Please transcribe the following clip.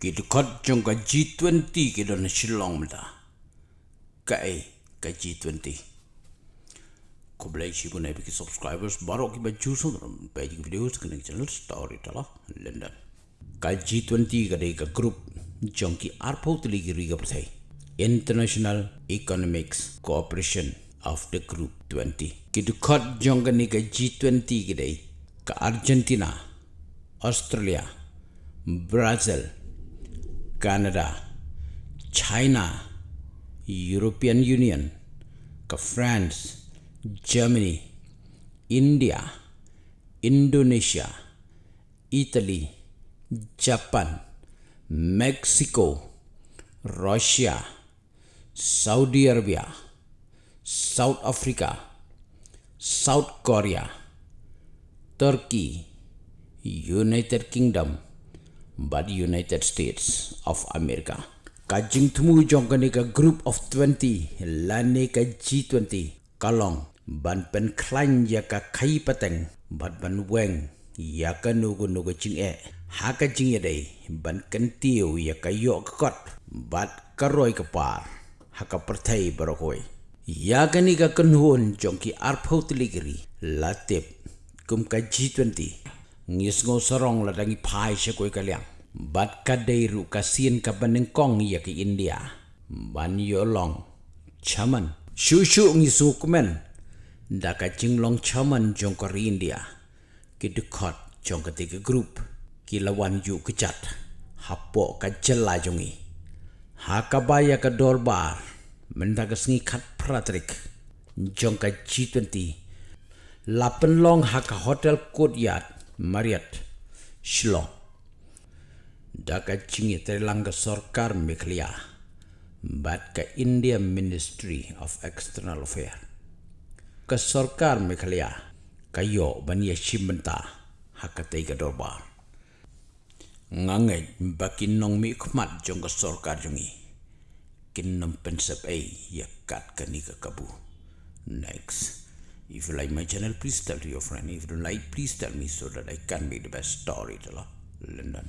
Kita kat jong ka G20 kita na silong mata. Ka eh, ka G20. Ko boleh si pun bagi subscribers baru kita baju so dalam page video sekarang channel story telah London. Ka G20 ka dei ka group jong ki arpo tili ki riga pertai. International Economics Cooperation of the Group 20. Kita kat jong ka ni ka G20 ka dei ka Argentina, Australia, Brazil, Canada, China, European Union, ke France, Germany, India, Indonesia, Italy, Japan, Mexico, Russia, Saudi Arabia, South Africa, South Korea, Turkey, United Kingdom, but United States of America. Kajing temu jong kani ka group of 20 lani ka G20 kalong ban pen klan ya ka kai pateng bat ban weng ya ka nugu nugu ching e. Ha ka jing dei ban kan tiu ya ka yo ka kot bat ka roi ka par ha ka perthai barokoi. Ya ka ni ka kanhun jong ki arpho tiligri latep kum ka G20 ngis ngo sorong la dangi pai she koi kaliang. Bat ka deiru ka sien ka baneng ya ki india. Ban yo chaman. Shu shu ngi su da ka long chaman jong ko india. Ki de khot jong ka tiga group ki lawan yu ke chat. Hapo ka jela jongi. Ha ka ka dorbar. Menda ka pratrik jong ka g20 lapen long ha ka hotel courtyard Mariat Shillong Daka chingi terlang ke sorkar Bat ke India Ministry of External Affairs. Ke sorkar meklia. Kayo bani shimenta Hakatai ke dorbar Ngangai baki nong mi jong ke sorkar jongi. Kinnam ay yakat kani ke kabu. Next If you like my channel, please tell to your friend. If you don't like, please tell me so that I can make the best story. London.